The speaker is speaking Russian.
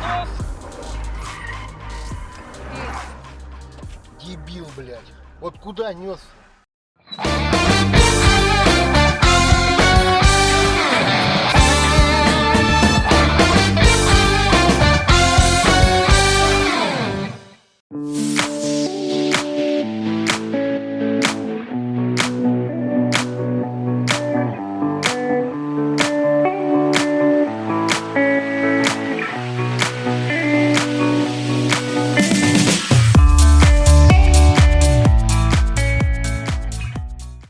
нос. Дебил, блядь. Вот куда нес?